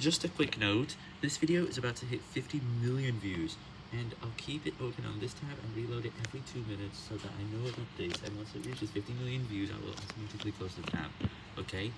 Just a quick note, this video is about to hit 50 million views, and I'll keep it open on this tab and reload it every 2 minutes so that I know it updates, and once it reaches 50 million views, I will automatically close the tab, okay?